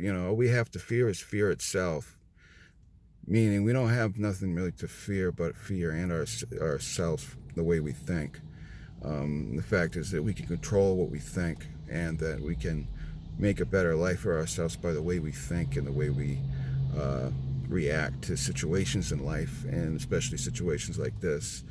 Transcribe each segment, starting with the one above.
you know, all we have to fear is fear itself. Meaning we don't have nothing really to fear but fear and our, ourselves, the way we think. Um, the fact is that we can control what we think and that we can make a better life for ourselves by the way we think and the way we uh, react to situations in life and especially situations like this.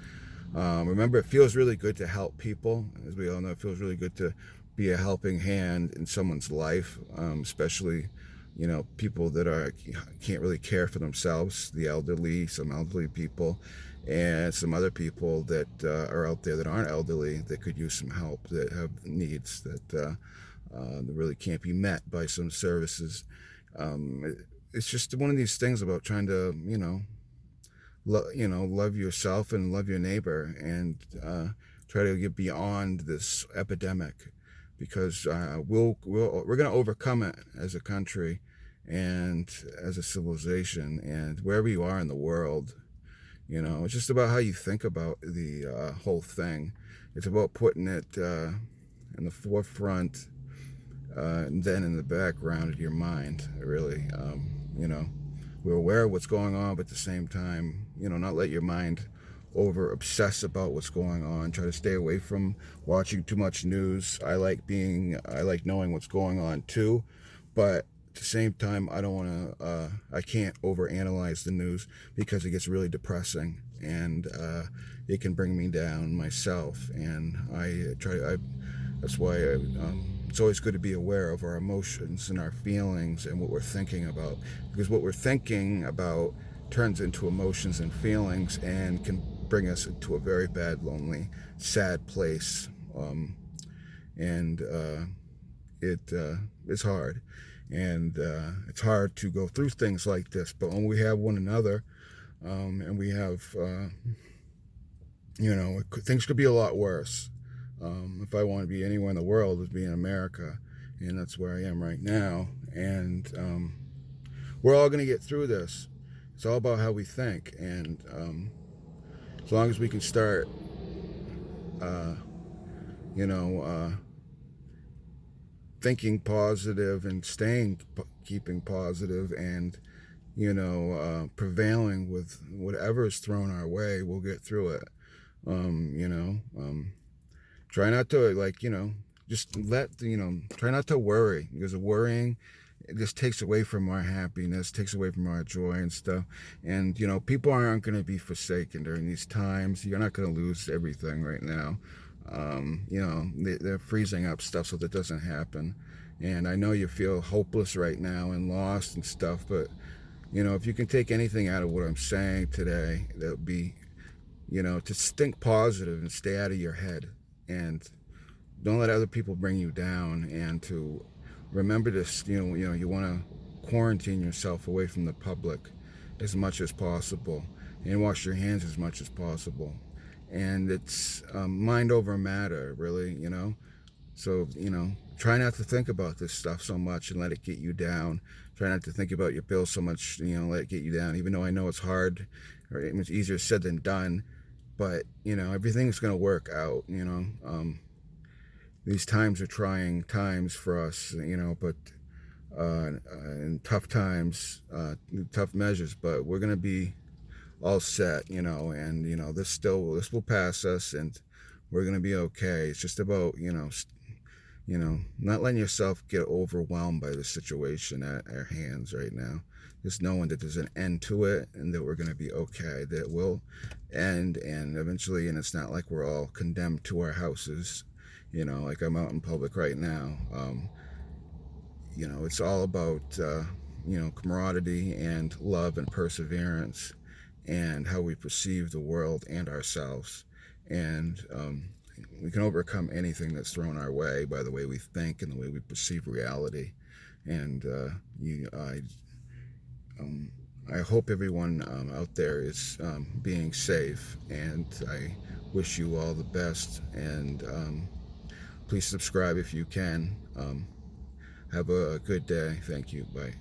Um, remember, it feels really good to help people. As we all know, it feels really good to be a helping hand in someone's life, um, especially, you know, people that are can't really care for themselves, the elderly, some elderly people, and some other people that uh, are out there that aren't elderly that could use some help, that have needs that, uh, uh, really can't be met by some services. Um, it, it's just one of these things about trying to, you know, you know, love yourself and love your neighbor and uh, try to get beyond this epidemic because uh, we'll, we'll, we're going to overcome it as a country and as a civilization and wherever you are in the world. You know, it's just about how you think about the uh, whole thing. It's about putting it uh, in the forefront uh, and then in the background of your mind, really. Um, you know, we're aware of what's going on, but at the same time, you know, not let your mind over obsess about what's going on. Try to stay away from watching too much news. I like being, I like knowing what's going on too, but at the same time, I don't want to, uh, I can't overanalyze the news because it gets really depressing and uh, it can bring me down myself. And I try, I, that's why I, um, it's always good to be aware of our emotions and our feelings and what we're thinking about because what we're thinking about turns into emotions and feelings and can bring us to a very bad lonely sad place um, and uh, it uh, it's hard and uh, it's hard to go through things like this but when we have one another um, and we have uh, you know things could be a lot worse um, if I want to be anywhere in the world, it would be in America, and that's where I am right now. And um, we're all going to get through this. It's all about how we think, and um, as long as we can start, uh, you know, uh, thinking positive and staying, keeping positive, and you know, uh, prevailing with whatever is thrown our way, we'll get through it. Um, you know. Um, try not to like you know just let you know try not to worry because worrying it just takes away from our happiness takes away from our joy and stuff. And you know people aren't going to be forsaken during these times. You're not going to lose everything right now. Um, you know they, are freezing up stuff so that doesn't happen. And i know you feel hopeless right now and lost and stuff but you know if you can take anything out of what i'm saying today that would be you know to think positive and stay out of your head. And don't let other people bring you down and to remember this you know you know you want to quarantine yourself away from the public as much as possible and wash your hands as much as possible. And it's um, mind over matter really you know? So you know try not to think about this stuff so much and let it get you down. Try not to think about your bills so much you know let it get you down even though i know it's hard or it's easier said than done but you know everything's going to work out you know? Um, these times are trying times for us you know but uh, in tough times uh, tough measures but we're going to be all set you know and you know this still this will pass us and we're going to be okay. It's just about you know you know not letting yourself get overwhelmed by the situation at our hands right now. Just knowing that there's an end to it and that we're going to be okay that will end and eventually and it's not like we're all condemned to our houses you know like i'm out in public right now um, you know it's all about uh, you know camaraderie and love and perseverance and how we perceive the world and ourselves. And um, we can overcome anything that's thrown our way by the way we think and the way we perceive reality. And uh, you, I um, I hope everyone um, out there is um, being safe. And I wish you all the best. And um, please subscribe if you can. Um, have a good day. Thank you. Bye.